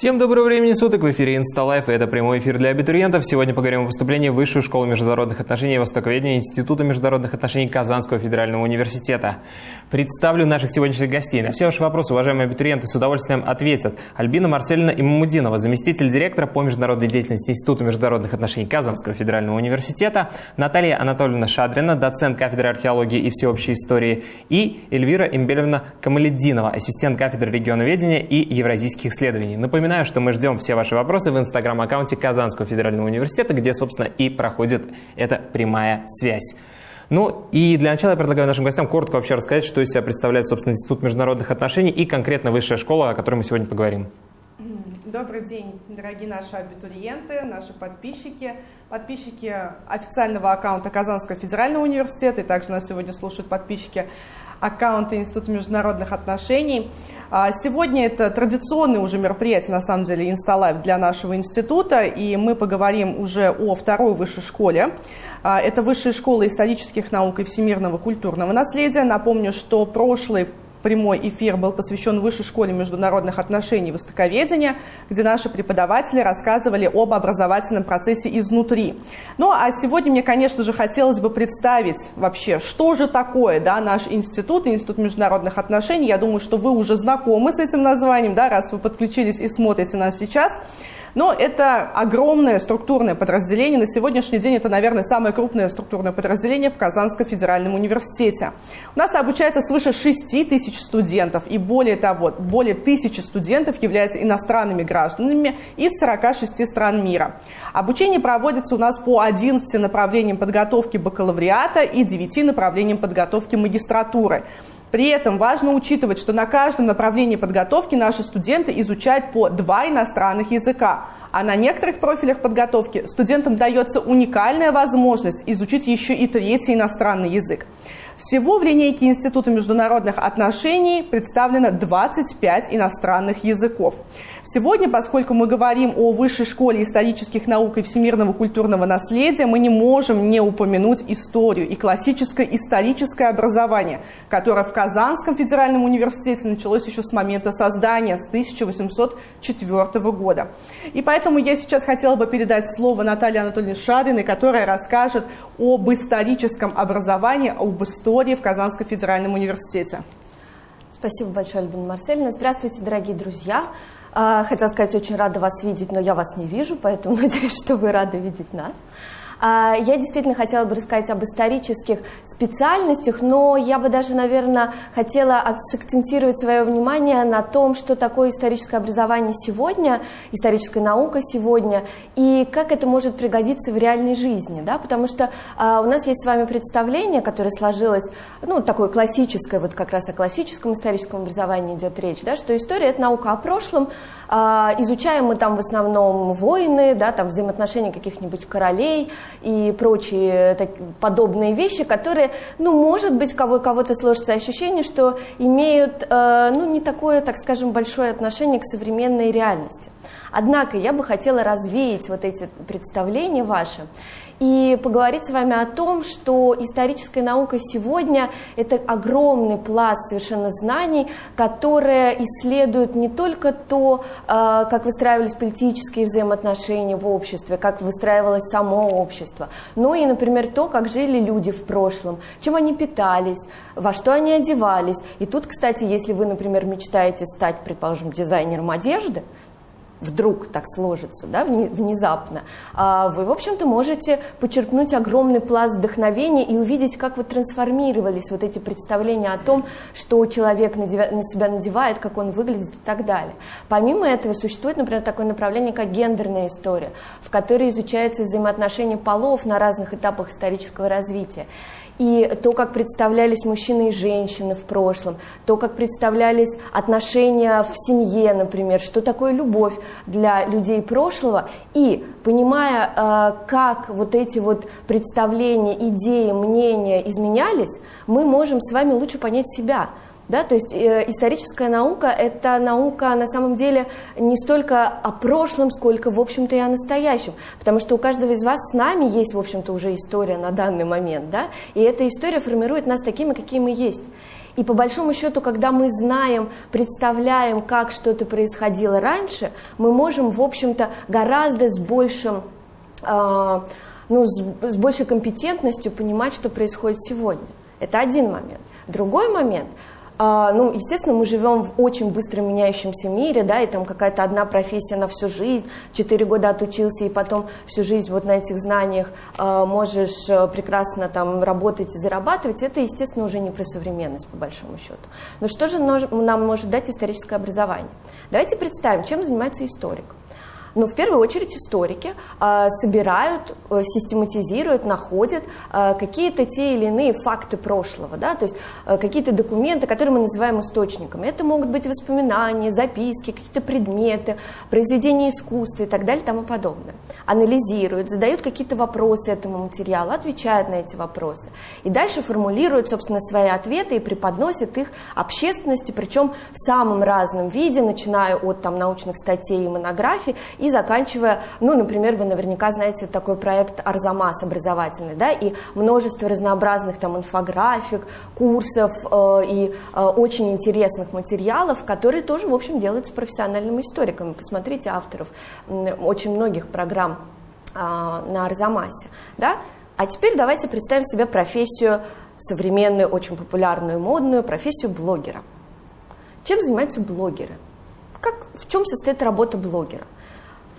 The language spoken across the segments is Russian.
Всем доброго времени суток, в эфире InstaLife, и это прямой эфир для абитуриентов. Сегодня поговорим о поступлении в Высшую школу международных отношений и востоковедения Института международных отношений Казанского федерального университета. Представлю наших сегодняшних гостей. На все ваши вопросы, уважаемые абитуриенты, с удовольствием ответят Альбина Марсельевна Имамудинова, заместитель директора по международной деятельности Института международных отношений Казанского федерального университета, Наталья Анатольевна Шадрина, доцент кафедры археологии и всеобщей истории, и Эльвира Имбелевна Камаледдинова, ассистент кафедры регионоведения и евразийских исследований. Напоминаю, что мы ждем все ваши вопросы в инстаграм-аккаунте Казанского федерального университета, где, собственно, и проходит эта прямая связь. Ну и для начала я предлагаю нашим гостям коротко вообще рассказать, что из себя представляет, собственно, Институт международных отношений и конкретно высшая школа, о которой мы сегодня поговорим. Добрый день, дорогие наши абитуриенты, наши подписчики, подписчики официального аккаунта Казанского федерального университета, и также нас сегодня слушают подписчики аккаунта Института международных отношений. А, сегодня это традиционное уже мероприятие, на самом деле, Insta Live для нашего института, и мы поговорим уже о второй высшей школе. А, это Высшая школа исторических наук и всемирного культурного наследия. Напомню, что прошлый прямой эфир был посвящен Высшей школе международных отношений и востоковедения, где наши преподаватели рассказывали об образовательном процессе изнутри. Ну а сегодня мне, конечно же, хотелось бы представить вообще, что же такое да, наш институт, Институт международных отношений. Я думаю, что вы уже знакомы с этим названием, да, раз вы подключились и смотрите нас сейчас. Но это огромное структурное подразделение. На сегодняшний день это, наверное, самое крупное структурное подразделение в Казанском федеральном университете. У нас обучается свыше 6 тысяч студентов. И более того, более тысячи студентов являются иностранными гражданами из 46 стран мира. Обучение проводится у нас по 11 направлениям подготовки бакалавриата и 9 направлениям подготовки магистратуры. При этом важно учитывать, что на каждом направлении подготовки наши студенты изучают по два иностранных языка, а на некоторых профилях подготовки студентам дается уникальная возможность изучить еще и третий иностранный язык. Всего в линейке Института международных отношений представлено 25 иностранных языков. Сегодня, поскольку мы говорим о Высшей школе исторических наук и всемирного культурного наследия, мы не можем не упомянуть историю и классическое историческое образование, которое в Казанском федеральном университете началось еще с момента создания, с 1804 года. И поэтому я сейчас хотела бы передать слово Наталье Анатольевне Шариной, которая расскажет об историческом образовании, об истории в Казанском федеральном университете. Спасибо большое, Альбина Марсельевна. Здравствуйте, дорогие друзья. А, хотела сказать, очень рада вас видеть, но я вас не вижу, поэтому надеюсь, что вы рады видеть нас. А, я действительно хотела бы рассказать об исторических специальностях, но я бы даже, наверное, хотела сакцентировать свое внимание на том, что такое историческое образование сегодня, историческая наука сегодня, и как это может пригодиться в реальной жизни, да, потому что а, у нас есть с вами представление, которое сложилось, ну, такое классическое, вот как раз о классическом историческом образовании идет речь, да, что история – это наука о прошлом, а, изучаем мы там в основном войны, да, там взаимоотношения каких-нибудь королей, и прочие так, подобные вещи, которые, ну, может быть, кого, кого-то сложится ощущение, что имеют, э, ну, не такое, так скажем, большое отношение к современной реальности. Однако я бы хотела развеять вот эти представления ваши и поговорить с вами о том, что историческая наука сегодня – это огромный пласт совершенно знаний, которые исследуют не только то, а, как выстраивались политические взаимоотношения в обществе, как выстраивалось само общество, но и, например, то, как жили люди в прошлом, чем они питались, во что они одевались. И тут, кстати, если вы, например, мечтаете стать, предположим, дизайнером одежды, вдруг так сложится, да, внезапно, а вы, в общем-то, можете почерпнуть огромный пласт вдохновения и увидеть, как вот трансформировались вот эти представления о том, что человек на себя надевает, как он выглядит и так далее. Помимо этого существует, например, такое направление, как гендерная история, в которой изучаются взаимоотношения полов на разных этапах исторического развития и то, как представлялись мужчины и женщины в прошлом, то, как представлялись отношения в семье, например, что такое любовь для людей прошлого, и понимая, э, как вот эти вот представления, идеи, мнения изменялись, мы можем с вами лучше понять себя, да, то есть э, историческая наука – это наука на самом деле не столько о прошлом, сколько, в общем-то, и о настоящем. Потому что у каждого из вас с нами есть, в общем-то, уже история на данный момент. Да? И эта история формирует нас такими, какие мы есть. И по большому счету, когда мы знаем, представляем, как что-то происходило раньше, мы можем, в общем-то, гораздо с большим э, ну, с, с большей компетентностью понимать, что происходит сегодня. Это один момент. Другой момент – ну, естественно, мы живем в очень быстро меняющемся мире, да, и там какая-то одна профессия на всю жизнь, четыре года отучился, и потом всю жизнь вот на этих знаниях э, можешь э, прекрасно там работать и зарабатывать, это, естественно, уже не про современность, по большому счету. Но что же нам может дать историческое образование? Давайте представим, чем занимается историк. Но в первую очередь историки э, собирают, э, систематизируют, находят э, какие-то те или иные факты прошлого, да, то есть э, какие-то документы, которые мы называем источниками. Это могут быть воспоминания, записки, какие-то предметы, произведения искусства и так далее и тому подобное. Анализируют, задают какие-то вопросы этому материалу, отвечают на эти вопросы. И дальше формулируют, собственно, свои ответы и преподносят их общественности, причем в самом разном виде, начиная от там, научных статей и монографий и заканчивая, ну, например, вы наверняка знаете такой проект Арзамас образовательный, да, и множество разнообразных там инфографик, курсов э, и э, очень интересных материалов, которые тоже, в общем, делаются профессиональными историками. Посмотрите авторов очень многих программ э, на Арзамасе, да. А теперь давайте представим себе профессию современную, очень популярную, модную, профессию блогера. Чем занимаются блогеры? Как, в чем состоит работа блогера?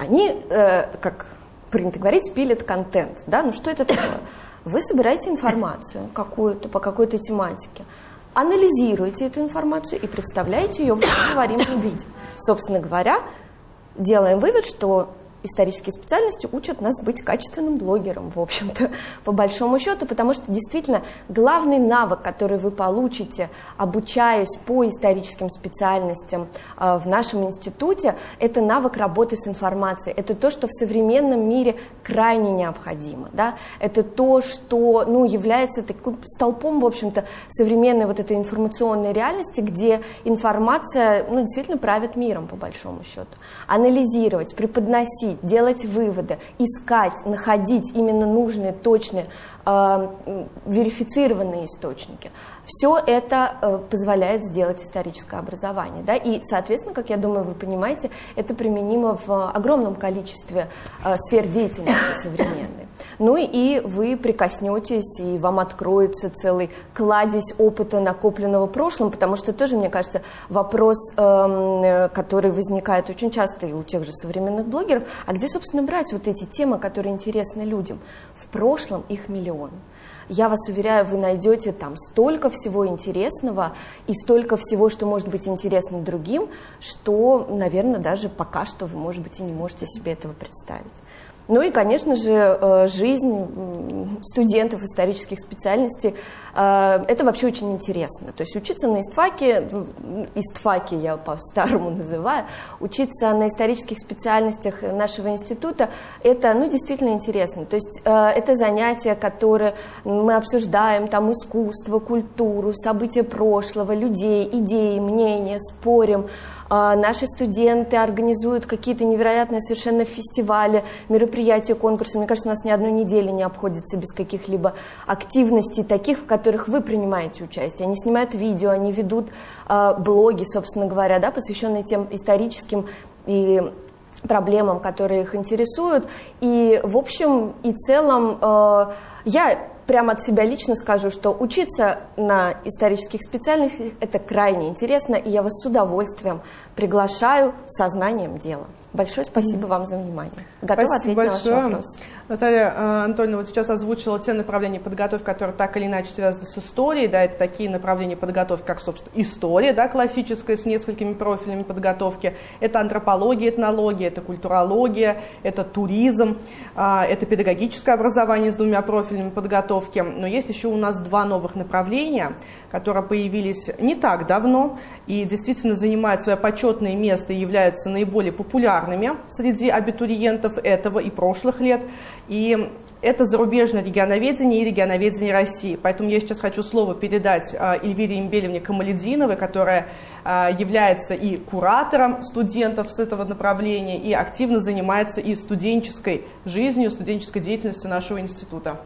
Они, э, как принято говорить, пилят контент. Да? Ну что это такое? Вы собираете информацию какую-то по какой-то тематике, анализируете эту информацию и представляете ее в говоримом виде. Собственно говоря, делаем вывод, что исторические специальности учат нас быть качественным блогером, в общем-то, по большому счету, потому что действительно главный навык, который вы получите, обучаясь по историческим специальностям э, в нашем институте, это навык работы с информацией. Это то, что в современном мире крайне необходимо. Да? Это то, что ну, является таким столпом, в общем-то, современной вот этой информационной реальности, где информация ну, действительно правит миром, по большому счету. Анализировать, преподносить, мыслить, делать выводы, искать, находить именно нужные, точные, э, верифицированные источники. Все это э, позволяет сделать историческое образование. Да? И, соответственно, как я думаю, вы понимаете, это применимо в огромном количестве э, сфер деятельности современной. Ну и вы прикоснетесь, и вам откроется целый кладезь опыта, накопленного в прошлом, потому что тоже, мне кажется, вопрос, эм, который возникает очень часто и у тех же современных блогеров, а где, собственно, брать вот эти темы, которые интересны людям? В прошлом их миллион я вас уверяю, вы найдете там столько всего интересного и столько всего, что может быть интересно другим, что, наверное, даже пока что вы, может быть, и не можете себе этого представить. Ну и, конечно же, э, жизнь студентов исторических специальностей, э, это вообще очень интересно. То есть учиться на истфаке, истфаке я по-старому называю, учиться на исторических специальностях нашего института, это ну, действительно интересно. То есть э, это занятия, которые мы обсуждаем, там искусство, культуру, события прошлого, людей, идеи, мнения, спорим, наши студенты организуют какие-то невероятные совершенно фестивали, мероприятия, конкурсы. Мне кажется, у нас ни одной недели не обходится без каких-либо активностей таких, в которых вы принимаете участие. Они снимают видео, они ведут а, блоги, собственно говоря, да, посвященные тем историческим и проблемам, которые их интересуют. И в общем и целом а, я прямо от себя лично скажу, что учиться на исторических специальностях – это крайне интересно, и я вас с удовольствием приглашаю сознанием дела. Большое спасибо вам за внимание. Готова спасибо ответить большое. на ваш вопрос. Наталья э, Анатольевна вот сейчас озвучила те направления подготовки, которые так или иначе связаны с историей. Да, это такие направления подготовки, как, собственно, история, да, классическая, с несколькими профилями подготовки. Это антропология, этнология, это культурология, это туризм, а, это педагогическое образование с двумя профилями подготовки. Но есть еще у нас два новых направления, которые появились не так давно и действительно занимают свое почетное место и являются наиболее популярными среди абитуриентов этого и прошлых лет. И это зарубежное регионоведение и регионоведение России. Поэтому я сейчас хочу слово передать а, Эльвире Имбелевне Камалединовой, которая а, является и куратором студентов с этого направления, и активно занимается и студенческой жизнью, студенческой деятельностью нашего института.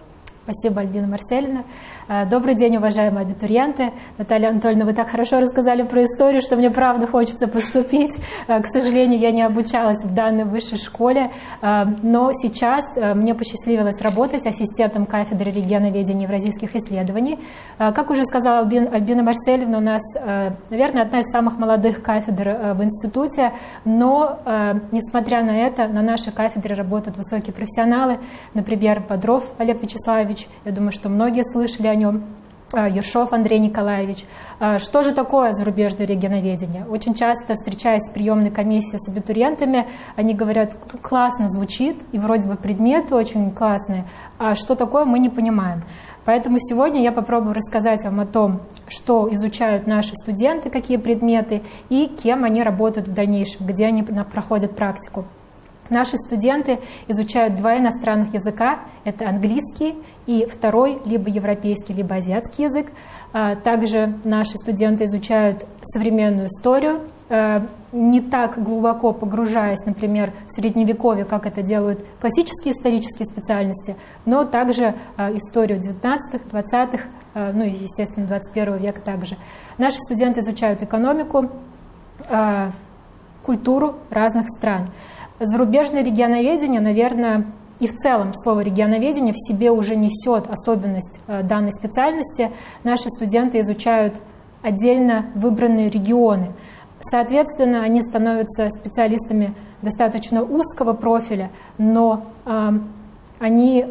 Спасибо, Альбина Марселина. Э, добрый день, уважаемые абитуриенты. Наталья Анатольевна, вы так хорошо рассказали про историю, что мне правда хочется поступить. Э, к сожалению, я не обучалась в данной высшей школе, э, но сейчас мне посчастливилось работать ассистентом кафедры регионоведения и евразийских исследований. Как уже сказала Альбина Марселевна, у нас, наверное, одна из самых молодых кафедр в институте, но, несмотря на это, на нашей кафедре работают высокие профессионалы, например, Бодров Олег Вячеславович, я думаю, что многие слышали о нем, а, Ершов Андрей Николаевич. А, что же такое зарубежное регионоведение? Очень часто, встречаясь в приемной комиссии с абитуриентами, они говорят, классно звучит, и вроде бы предметы очень классные, а что такое, мы не понимаем. Поэтому сегодня я попробую рассказать вам о том, что изучают наши студенты, какие предметы и кем они работают в дальнейшем, где они проходят практику. Наши студенты изучают два иностранных языка, это английский и второй, либо европейский, либо азиатский язык. А, также наши студенты изучают современную историю, а, не так глубоко погружаясь, например, в средневековье, как это делают классические исторические специальности, но также а, историю 19-х, 20-х, ну и, естественно, 21 века также. Наши студенты изучают экономику, культуру разных стран. Зарубежное регионоведение, наверное, и в целом слово регионоведение в себе уже несет особенность э, данной специальности. Наши студенты изучают отдельно выбранные регионы. Соответственно, они становятся специалистами достаточно узкого профиля, но э, они,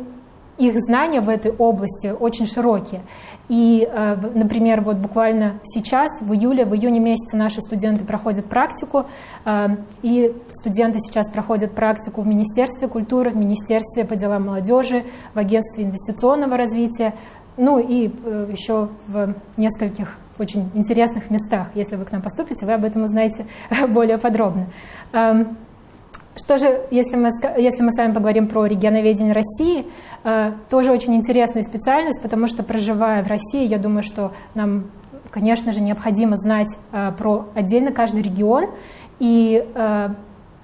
их знания в этой области очень широкие. И, э, например, вот буквально сейчас, в июле, в июне месяце наши студенты проходят практику, э, и студенты сейчас проходят практику в Министерстве культуры, в Министерстве по делам молодежи, в Агентстве инвестиционного развития, ну и э, еще в нескольких очень интересных местах. Если вы к нам поступите, вы об этом узнаете более подробно. Эм, что же, если мы, если мы с вами поговорим про регионоведение России, тоже очень интересная специальность, потому что, проживая в России, я думаю, что нам, конечно же, необходимо знать э, про отдельно каждый регион. И э,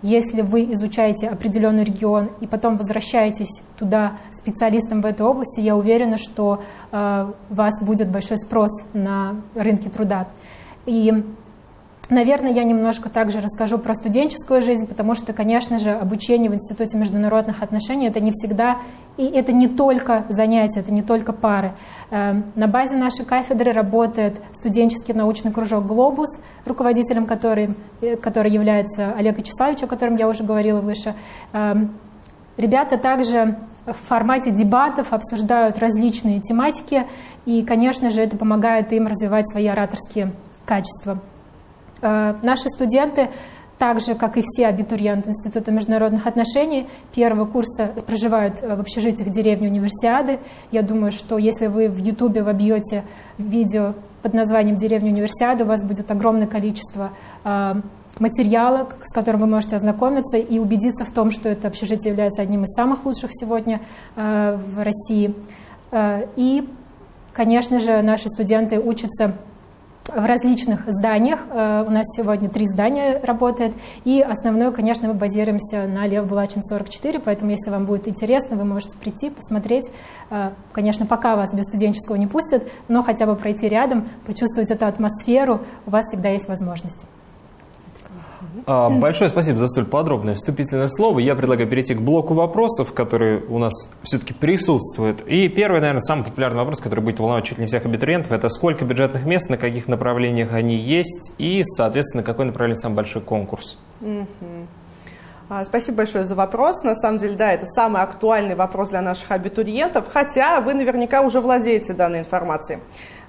если вы изучаете определенный регион и потом возвращаетесь туда специалистом в этой области, я уверена, что у вас будет большой спрос на рынке труда. И Наверное, я немножко также расскажу про студенческую жизнь, потому что, конечно же, обучение в Институте международных отношений это не всегда, и это не только занятия, это не только пары. Эм, на базе нашей кафедры работает студенческий научный кружок «Глобус», руководителем который, э, который является Олег Вячеславович, о котором я уже говорила выше. Эм, ребята также в формате дебатов обсуждают различные тематики, и, конечно же, это помогает им развивать свои ораторские качества. Э, наши студенты, так же, как и все абитуриенты Института международных отношений, первого курса проживают э, в общежитиях деревни Универсиады. Я думаю, что если вы в Ютубе вобьете видео под названием «Деревня Универсиады», у вас будет огромное количество э, материала, с которым вы можете ознакомиться и убедиться в том, что это общежитие является одним из самых лучших сегодня в России. И, конечно же, наши студенты учатся в различных зданиях. Э, у нас сегодня три здания работает. И основное, конечно, мы базируемся на Лев Булачин 44, поэтому если вам будет интересно, вы можете прийти, посмотреть. Э, конечно, пока вас без студенческого не пустят, но хотя бы пройти рядом, почувствовать эту атмосферу, у вас всегда есть возможность. А, большое спасибо за столь подробное вступительное слово. Я предлагаю перейти к блоку вопросов, которые у нас все-таки присутствуют. И первый, наверное, самый популярный вопрос, который будет волновать чуть ли не всех абитуриентов, это сколько бюджетных мест, на каких направлениях они есть и, соответственно, какой направление самый большой конкурс. А, спасибо большое за вопрос. На самом деле, да, это самый актуальный вопрос для наших абитуриентов, хотя вы наверняка уже владеете данной информацией.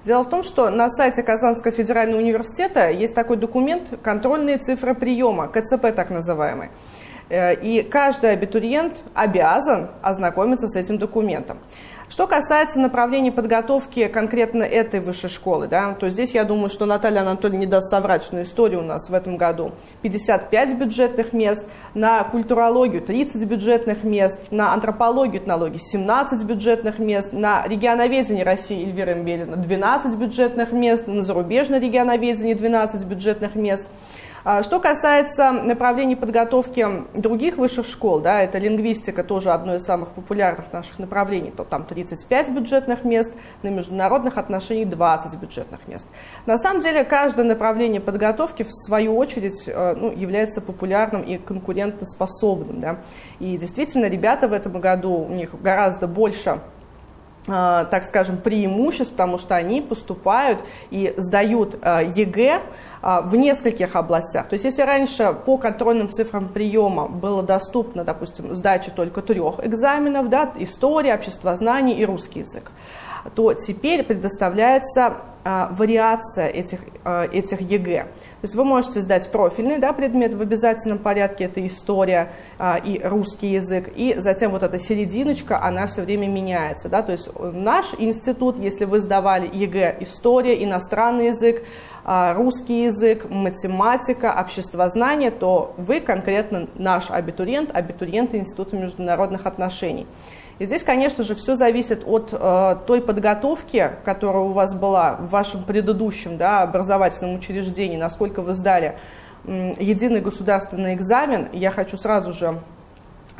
Дело в том, что на сайте Казанского федерального университета есть такой документ «Контрольные цифры приема», КЦП так называемый. Э, и каждый абитуриент обязан ознакомиться с этим документом. Что касается направлений подготовки конкретно этой высшей школы, да, то здесь я думаю, что Наталья Анатольевна не даст соврать, что на историю у нас в этом году. 55 бюджетных мест, на культурологию 30 бюджетных мест, на антропологию этнологии 17 бюджетных мест, на регионоведение России Эльвира Мбелина 12 бюджетных мест, на зарубежное регионоведение 12 бюджетных мест – что касается направлений подготовки других высших школ, да, это лингвистика, тоже одно из самых популярных наших направлений, то там 35 бюджетных мест, на международных отношениях 20 бюджетных мест. На самом деле каждое направление подготовки в свою очередь э, ну, является популярным и конкурентоспособным. Да. И действительно ребята в этом году, у них гораздо больше э, так скажем, преимуществ, потому что они поступают и сдают э, ЕГЭ а, в нескольких областях. То есть если раньше по контрольным цифрам приема было доступно, допустим, сдача только трех экзаменов, да, история, обществознание и русский язык, то теперь предоставляется а, вариация этих, а, этих ЕГЭ. То есть вы можете сдать профильный да, предмет в обязательном порядке, это история а, и русский язык, и затем вот эта серединочка, она все время меняется. Да? То есть наш институт, если вы сдавали ЕГЭ история, иностранный язык, а, русский язык, математика, обществознание, то вы конкретно наш абитуриент, абитуриент Института международных отношений. И здесь, конечно же, все зависит от э, той подготовки, которая у вас была в вашем предыдущем да, образовательном учреждении, насколько вы сдали э, единый государственный экзамен. Я хочу сразу же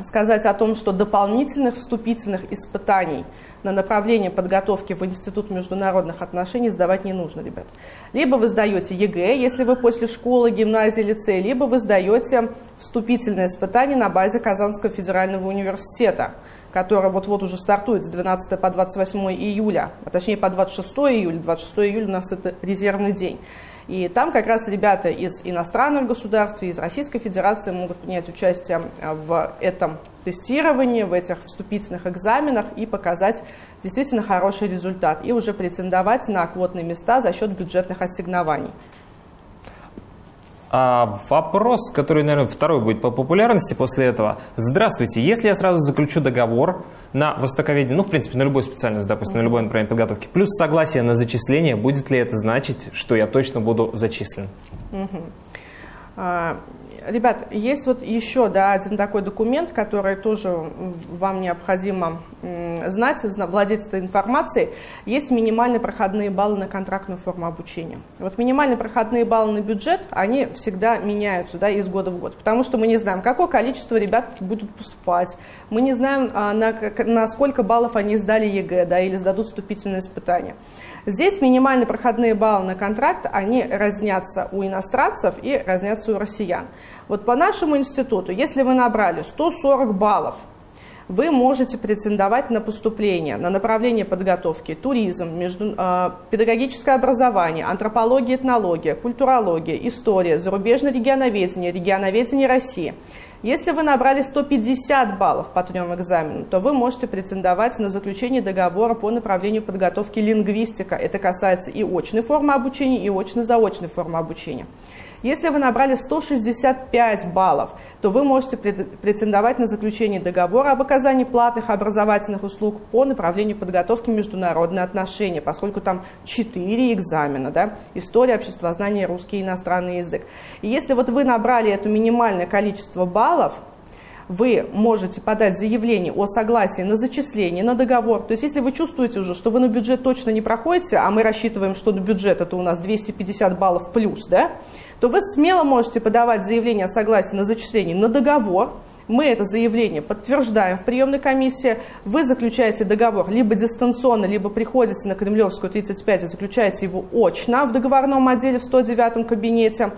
сказать о том, что дополнительных вступительных испытаний на направление подготовки в Институт международных отношений сдавать не нужно, ребят. Либо вы сдаете ЕГЭ, если вы после школы, гимназии, лицея, либо вы сдаете вступительное испытание на базе Казанского федерального университета, которое вот-вот уже стартует с 12 по 28 июля, а точнее по 26 июля. 26 июля у нас это резервный день. И там как раз ребята из иностранных государств, из Российской Федерации могут принять участие а, в этом тестировании, в этих вступительных экзаменах и показать действительно хороший результат. И уже претендовать на квотные места за счет бюджетных ассигнований. А вопрос, который, наверное, второй будет по популярности после этого. Здравствуйте, если я сразу заключу договор на востоковедение, ну, в принципе, на любую специальность, допустим, на любой направление подготовки, плюс согласие на зачисление, будет ли это значить, что я точно буду зачислен? Ребят, есть вот еще да, один такой документ, который тоже вам необходимо знать, владеть этой информацией. Есть минимальные проходные баллы на контрактную форму обучения. Вот минимальные проходные баллы на бюджет, они всегда меняются да, из года в год, потому что мы не знаем, какое количество ребят будут поступать, мы не знаем, а, на, на сколько баллов они сдали ЕГЭ да, или сдадут вступительные испытания. Здесь минимальные проходные баллы на контракт, они разнятся у иностранцев и разнятся у россиян. Вот по нашему институту, если вы набрали 140 баллов, вы можете претендовать на поступление на направление подготовки туризм, между, э, педагогическое образование, антропология, этнология, культурология, история, зарубежное регионоведение, регионоведение России – если вы набрали 150 баллов по трем экзаменам, то вы можете претендовать на заключение договора по направлению подготовки лингвистика. Это касается и очной формы обучения, и очно-заочной формы обучения. Если вы набрали 165 баллов, то вы можете претендовать на заключение договора об оказании платных образовательных услуг по направлению подготовки международные отношения, поскольку там 4 экзамена, да, история, обществознание, русский и иностранный язык. И если вот вы набрали это минимальное количество баллов, вы можете подать заявление о согласии на зачисление, на договор. То есть если вы чувствуете уже, что вы на бюджет точно не проходите, а мы рассчитываем, что на бюджет это у нас 250 баллов плюс, да, то вы смело можете подавать заявление о согласии на зачисление на договор. Мы это заявление подтверждаем в приемной комиссии. Вы заключаете договор либо дистанционно, либо приходите на Кремлевскую 35 и заключаете его очно в договорном отделе в 109 кабинете.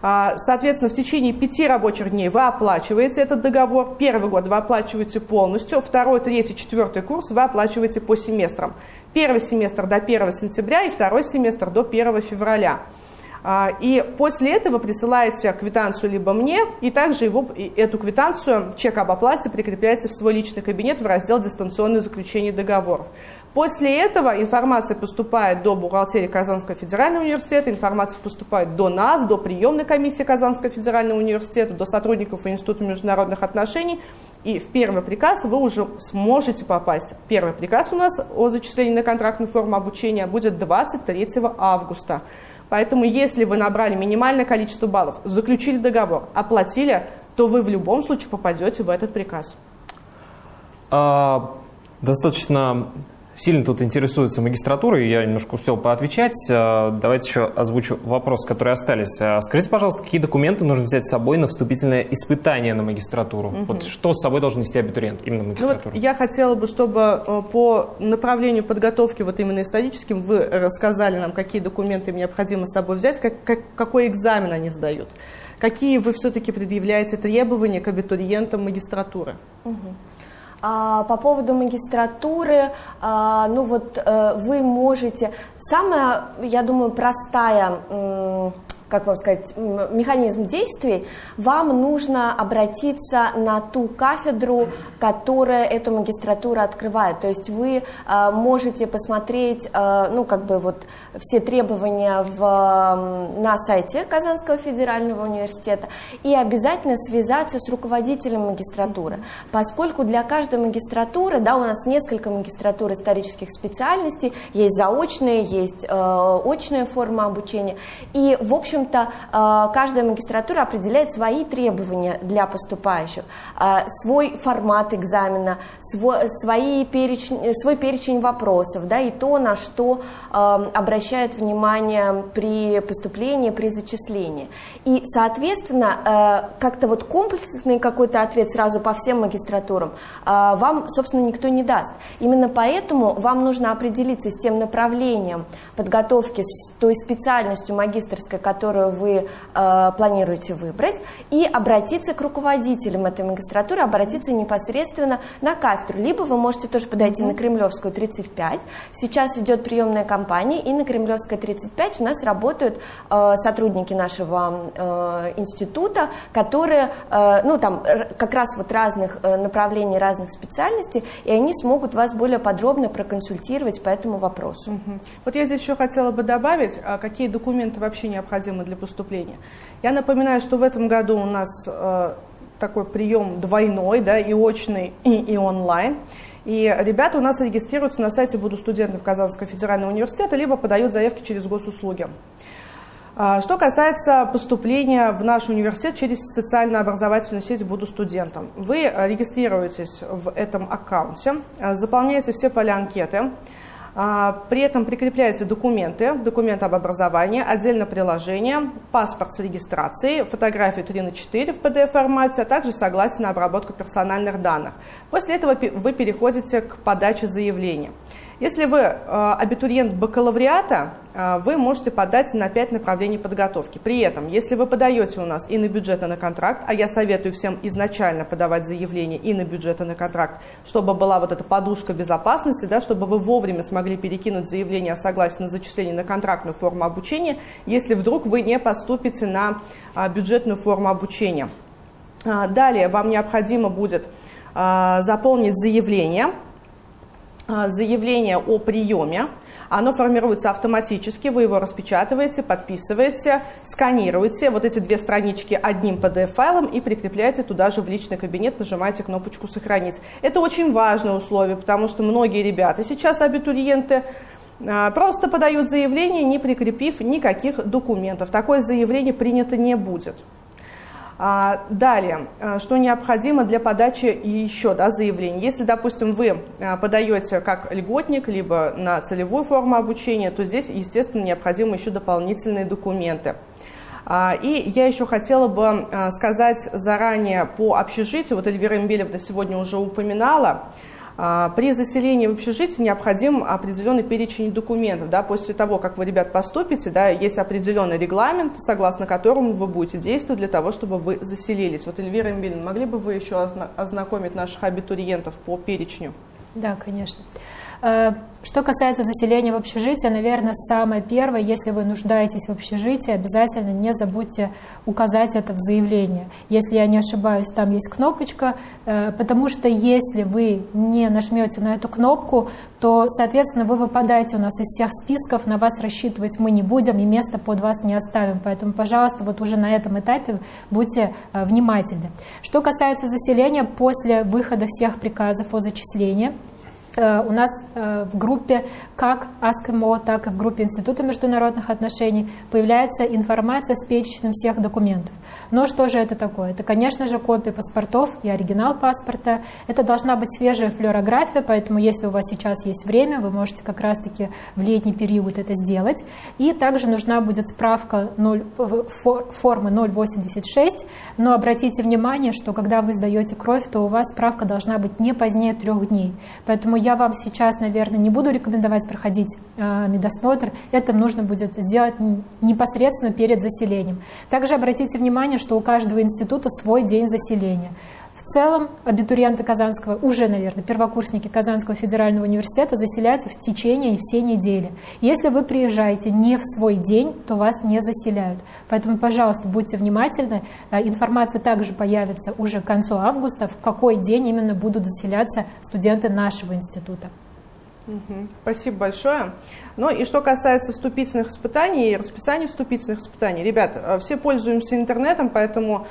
А, соответственно, в течение пяти рабочих дней вы оплачиваете этот договор. Первый год вы оплачиваете полностью, второй, третий, четвертый курс вы оплачиваете по семестрам. Первый семестр до 1 сентября и второй семестр до 1 февраля. А, и после этого присылаете квитанцию либо мне, и также его, эту квитанцию, чек об оплате прикрепляется в свой личный кабинет в раздел «Дистанционное заключение договоров». После этого информация поступает до бухгалтерии Казанского федерального университета, информация поступает до нас, до приемной комиссии Казанского федерального университета, до сотрудников Института международных отношений, и в первый приказ вы уже сможете попасть. Первый приказ у нас о зачислении на контрактную форму обучения будет 23 августа. Поэтому если вы набрали минимальное количество баллов, заключили договор, оплатили, то вы в любом случае попадете в этот приказ. А, достаточно сильно тут интересуются магистратурой, я немножко успел поотвечать. Э, давайте еще озвучу вопрос, которые остались. Э, скажите, пожалуйста, какие документы нужно взять с собой на вступительное испытание на магистратуру? Угу. Вот что с собой должен нести абитуриент именно магистратуру? Ну, вот я хотела бы, чтобы э, по направлению подготовки вот именно историческим вы рассказали нам, какие документы им необходимо с собой взять, как, как, какой экзамен они сдают. Какие вы все-таки предъявляете требования к абитуриентам магистратуры? Угу. А, по поводу магистратуры, а, ну вот э, вы можете, самая, я думаю, простая как вам сказать, механизм действий, вам нужно обратиться на ту кафедру, которая эту магистратуру открывает. То есть вы э, можете посмотреть, э, ну, как бы вот все требования в, на сайте Казанского федерального университета и обязательно связаться с руководителем магистратуры, поскольку для каждой магистратуры, да, у нас несколько магистратур исторических специальностей, есть заочные, есть э, очная форма обучения, и, в общем, общем-то, э, каждая магистратура определяет свои требования для поступающих, э, свой формат экзамена, свой, свои перечень, свой перечень вопросов, да, и то, на что э, обращают внимание при поступлении, при зачислении. И, соответственно, как-то вот комплексный какой-то ответ сразу по всем магистратурам вам, собственно, никто не даст. Именно поэтому вам нужно определиться с тем направлением подготовки, с той специальностью магистрской, которую вы э, планируете выбрать, и обратиться к руководителям этой магистратуры, обратиться непосредственно на кафедру. Либо вы можете тоже подойти на Кремлевскую 35. Сейчас идет приемная кампания, и на Кремлевской 35 у нас работают э, сотрудники нашего э, института, которые, э, ну там как раз вот разных э, направлений, разных специальностей, и они смогут вас более подробно проконсультировать по этому вопросу. Mm-hmm. Вот я здесь еще хотела бы добавить, а какие документы вообще необходимы для поступления. Я напоминаю, что в этом году у нас э, такой прием двойной, да, и очный, и, и онлайн. И ребята у нас регистрируются на сайте «Буду студентом Казанского федерального университета», либо подают заявки через госуслуги. А, что касается поступления в наш университет через социально-образовательную сеть «Буду студентом», вы регистрируетесь в этом аккаунте, заполняете все поля анкеты, а, при этом прикрепляются документы, документ об образовании, отдельно приложение, паспорт с регистрацией, фотографию 3 на 4 в PDF-формате, а также согласие на обработку персональных данных. После этого вы переходите к подаче заявления. Если вы э, абитуриент бакалавриата, э, вы можете подать на 5 направлений подготовки. При этом, если вы подаете у нас и на бюджет, и на контракт, а я советую всем изначально подавать заявление и на бюджет, и на контракт, чтобы была вот эта подушка безопасности, да, чтобы вы вовремя смогли перекинуть заявление о согласии на зачисление на контрактную форму обучения, если вдруг вы не поступите на а, бюджетную форму обучения. Далее вам необходимо будет заполнить заявление – заявление о приеме. Оно формируется автоматически, вы его распечатываете, подписываете, сканируете вот эти две странички одним PDF-файлом и прикрепляете туда же в личный кабинет, нажимаете кнопочку «Сохранить». Это очень важное условие, потому что многие ребята сейчас, абитуриенты, а, просто подают заявление, не прикрепив никаких документов. Такое заявление принято не будет. А, далее, а, что необходимо для подачи еще да, заявлений. Если, допустим, вы а, подаете как льготник, либо на целевую форму обучения, то здесь, естественно, необходимы еще дополнительные документы. И я еще хотела бы сказать заранее по общежитию, вот Эльвира Эмбелевна сегодня уже упоминала, а, при заселении в общежитие необходим определенный перечень документов. Да, после того, как вы, ребят, поступите, да, есть определенный регламент, согласно которому вы будете действовать для того, чтобы вы заселились. Вот, Эльвира Эмбелин, могли бы вы еще ознакомить наших абитуриентов по перечню? Да, конечно. Э, что касается заселения в общежитие, наверное, самое первое, если вы нуждаетесь в общежитии, обязательно не забудьте указать это в заявлении. Если я не ошибаюсь, там есть кнопочка, э, потому что если вы не нажмете на эту кнопку, то, соответственно, вы выпадаете у нас из всех списков, на вас рассчитывать мы не будем и место под вас не оставим. Поэтому, пожалуйста, вот уже на этом этапе будьте э, внимательны. Что касается заселения, после выхода всех приказов о зачислении, у нас э, в группе как АСКМО, так и в группе Института международных отношений появляется информация с перечнем всех документов. Но что же это такое? Это, конечно же, копия паспортов и оригинал паспорта. Это должна быть свежая флюорография, поэтому если у вас сейчас есть время, вы можете как раз-таки в летний период это сделать. И также нужна будет справка 0, формы 086, но обратите внимание, что когда вы сдаете кровь, то у вас справка должна быть не позднее трех дней. Поэтому я вам сейчас, наверное, не буду рекомендовать проходить э, медосмотр. Это нужно будет сделать непосредственно перед заселением. Также обратите внимание, что у каждого института свой день заселения. В целом абитуриенты Казанского, уже, наверное, первокурсники Казанского федерального университета заселяются в течение всей недели. Если вы приезжаете не в свой день, то вас не заселяют. Поэтому, пожалуйста, будьте внимательны. Э, информация также появится уже к концу августа, в какой день именно будут заселяться студенты нашего института. Спасибо большое. Ну и что касается вступительных испытаний и расписания вступительных испытаний, ребят, э, все пользуемся интернетом, поэтому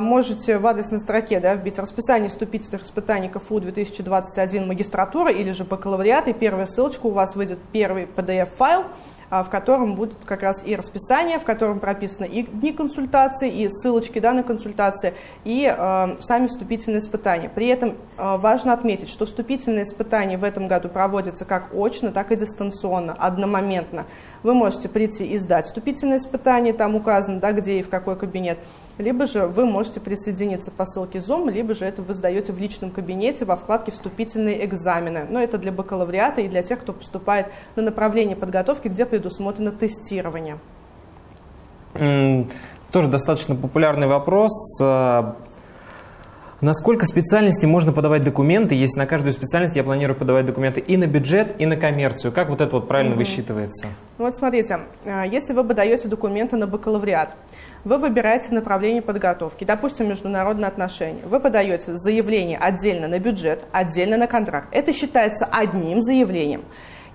можете в адресной строке да, вбить расписание вступительных испытаний КФУ 2021 магистратура или же бакалавриат, и первая ссылочка у вас выйдет первый PDF-файл, а, в котором будет как раз и расписание, в котором прописаны и дни консультации, и ссылочки да, на консультации, и э, сами вступительные испытания. При этом э, важно отметить, что вступительные испытания в этом году проводятся как очно, так и дистанционно, одномоментно. Вы можете прийти и сдать вступительные испытания, там указано, да, где и в какой кабинет, либо же вы можете присоединиться по ссылке Zoom, либо же это вы сдаете в личном кабинете во вкладке «Вступительные экзамены». Но это для бакалавриата и для тех, кто поступает на направление подготовки, где предусмотрено тестирование. Тоже достаточно популярный вопрос. А, на сколько специальностей можно подавать документы, если на каждую специальность я планирую подавать документы и на бюджет, и на коммерцию? Как вот это вот правильно угу. высчитывается? Ну вот смотрите, а, если вы подаете документы на бакалавриат, вы выбираете направление подготовки, допустим, международные отношения. Вы подаете заявление отдельно на бюджет, отдельно на контракт. Это считается одним заявлением.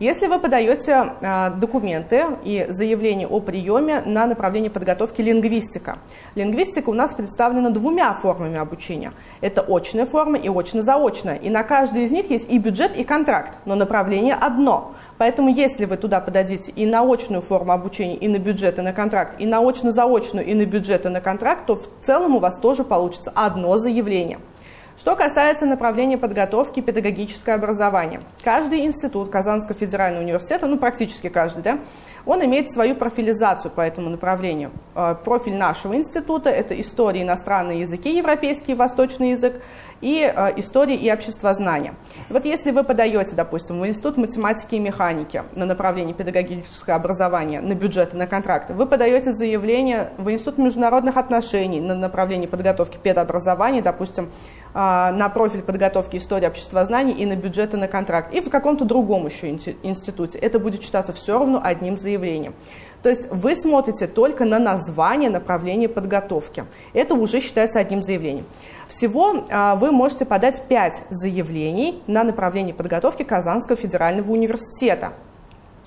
Если вы подаете э, документы и заявление о приеме на направление подготовки лингвистика. Лингвистика у нас представлена двумя формами обучения. Это очная форма и очно-заочная. И на каждой из них есть и бюджет, и контракт, но направление одно. Поэтому если вы туда подадите и на очную форму обучения, и на бюджет, и на контракт, и на очно-заочную, и на бюджет, и на контракт, то в целом у вас тоже получится одно заявление. Что касается направления подготовки педагогическое образование. Каждый институт Казанского федерального университета, ну практически каждый, да, он имеет свою профилизацию по этому направлению. Э, профиль нашего института – это история, иностранные языки, европейский и восточный язык, и э, истории и обществознания. И вот если вы подаете, допустим, в Институт математики и механики на направлении педагогическое образование, на бюджеты, на контракты, вы подаете заявление в Институт международных отношений на направлении подготовки педобразования, допустим, на профиль подготовки истории обществознания и на бюджеты, на контракт, и в каком-то другом еще институте. Это будет считаться все равно одним заявлением. То есть вы смотрите только на название направления подготовки. Это уже считается одним заявлением. Всего а, вы можете подать 5 заявлений на направление подготовки Казанского федерального университета.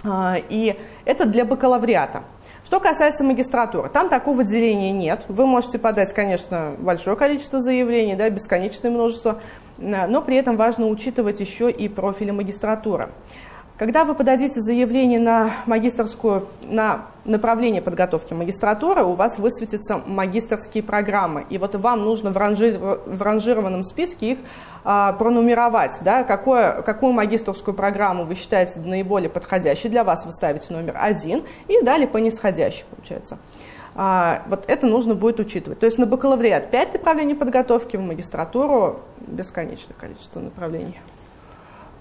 А, и это для бакалавриата. Что касается магистратуры, там такого деления нет. Вы можете подать, конечно, большое количество заявлений, да, бесконечное множество, но при этом важно учитывать еще и профили магистратуры. Когда вы подадите заявление на магистрскую, на направление подготовки магистратуры, у вас высветятся магистрские программы. И вот вам нужно в, ранжи, в ранжированном списке их а, пронумеровать. Да, какое, какую магистрскую программу вы считаете наиболее подходящей для вас, вы ставите номер один, и далее по нисходящей, получается. А, вот это нужно будет учитывать. То есть на бакалавриат 5 направлений подготовки, в магистратуру бесконечное количество направлений.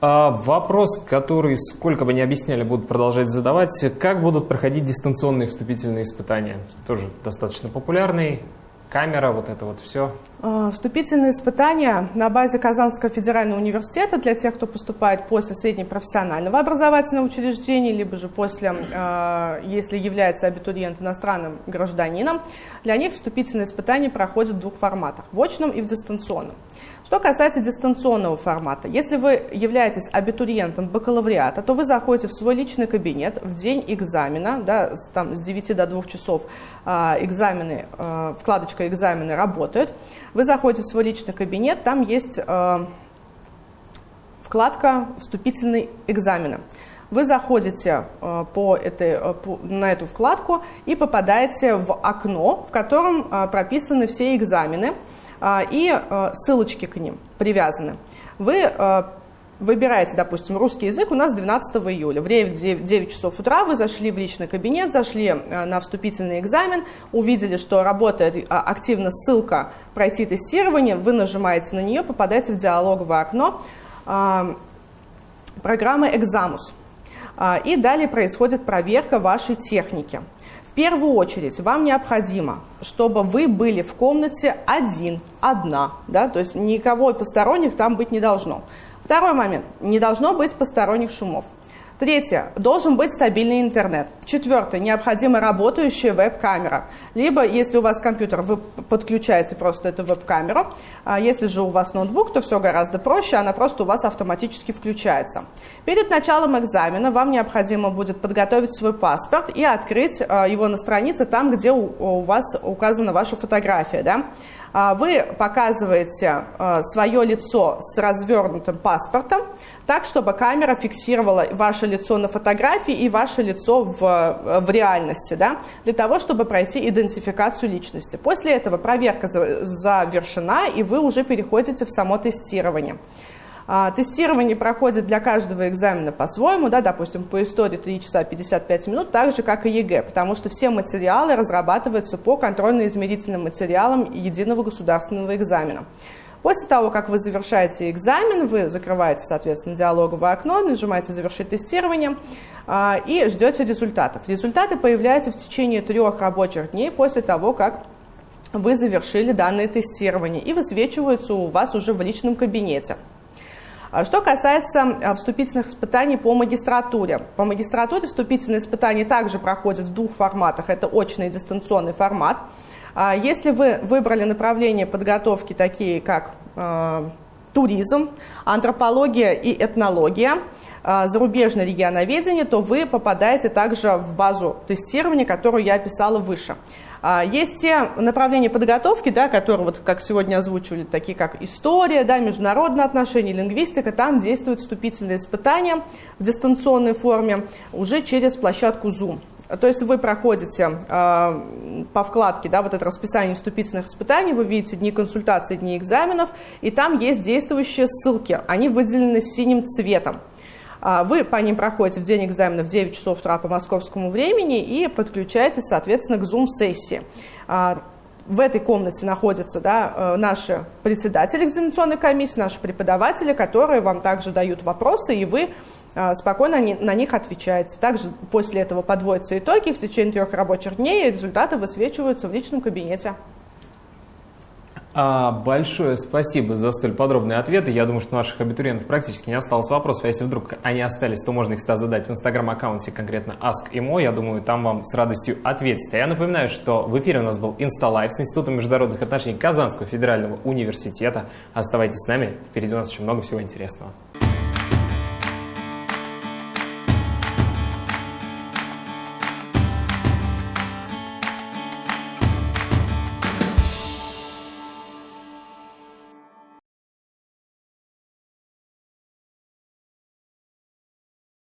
А, вопрос, который, сколько бы ни объясняли, будут продолжать задавать. Как будут проходить дистанционные вступительные испытания? Тоже достаточно популярный. Камера, вот это вот все. А, вступительные испытания на базе Казанского федерального университета для тех, кто поступает после среднепрофессионального образовательного учреждения, либо же после, а, если является абитуриент иностранным гражданином, для них вступительные испытания проходят в двух форматах – в очном и в дистанционном. Что касается дистанционного формата, если вы являетесь абитуриентом бакалавриата, то вы заходите в свой личный кабинет в день экзамена, да, там, с 9 до 2 часов э, экзамены, вкладочка «Экзамены» работает. Вы заходите в свой личный кабинет, там есть... Э, вкладка «Вступительные экзамены». Вы заходите по этой, по, на эту вкладку и попадаете в окно, в котором прописаны все экзамены и ссылочки к ним привязаны. Вы выбираете, допустим, русский язык у нас 12 июля. В 9, 9 часов утра вы зашли в личный кабинет, зашли э, на вступительный экзамен, увидели, что работает а, активно ссылка «Пройти тестирование», вы нажимаете на нее, попадаете в диалоговое окно а, программы «Экзамус». А, и далее происходит проверка вашей техники. В первую очередь вам необходимо, чтобы вы были в комнате один, одна, да, то есть никого посторонних там быть не должно. Второй момент. Не должно быть посторонних шумов. Третье. Должен быть стабильный интернет. Четвертое. Необходима работающая веб-камера. Либо, если у вас компьютер, вы подключаете просто эту веб-камеру. А если же у вас ноутбук, то все гораздо проще, она просто у вас автоматически включается. Перед началом экзамена вам необходимо будет подготовить свой паспорт и открыть а, его на странице там, где у вас указана ваша фотография. Да? А, вы показываете а, свое лицо с развернутым паспортом, так, чтобы камера фиксировала ваше лицо на фотографии и ваше лицо в, в реальности, да, для того, чтобы пройти идентификацию личности. После этого проверка завершена, и вы уже переходите в само тестирование. А, тестирование проходит для каждого экзамена по-своему, да, допустим, по истории 3 часа 55 минут, так же, как и ЕГЭ, потому что все материалы разрабатываются по контрольно-измерительным материалам единого государственного экзамена. После того, как вы завершаете экзамен, вы закрываете, соответственно, диалоговое окно, нажимаете «Завершить тестирование» а, и ждете результатов. Результаты появляются в течение трех рабочих дней после того, как вы завершили данное тестирование и высвечиваются у вас уже в личном кабинете. А что касается а, вступительных испытаний по магистратуре. По магистратуре вступительные испытания также проходят в двух форматах. Это очный и дистанционный формат. А, если вы выбрали направление подготовки такие, как туризм, антропология и этнология, зарубежное регионоведение, то вы попадаете также в базу тестирования, которую я описала выше. А, есть те направления подготовки, да, которые, вот, как сегодня озвучивали, такие как история, да, международные отношения, лингвистика, там действуют вступительные испытания в дистанционной форме уже через площадку Zoom. То есть вы проходите э, по вкладке да, вот это расписание вступительных испытаний, вы видите дни консультаций, дни экзаменов, и там есть действующие ссылки, они выделены синим цветом. А, вы по ним проходите в день экзамена в 9 часов утра по московскому времени и подключаетесь, соответственно, к Zoom-сессии. А, в этой комнате находятся да, э, наши председатели экзаменационной комиссии, наши преподаватели, которые вам также дают вопросы, и вы а, спокойно на них отвечаете. Также после этого подводятся итоги, в течение трех рабочих дней результаты высвечиваются в личном кабинете. А, большое спасибо за столь подробные ответы. Я думаю, что у наших абитуриентов практически не осталось вопросов. А если вдруг они остались, то можно их всегда задать в инстаграм-аккаунте конкретно AskImo. Я думаю, там вам с радостью ответят. А я напоминаю, что в эфире у нас был InstaLife с Институтом международных отношений Казанского федерального университета. Оставайтесь с нами, впереди у нас очень много всего интересного.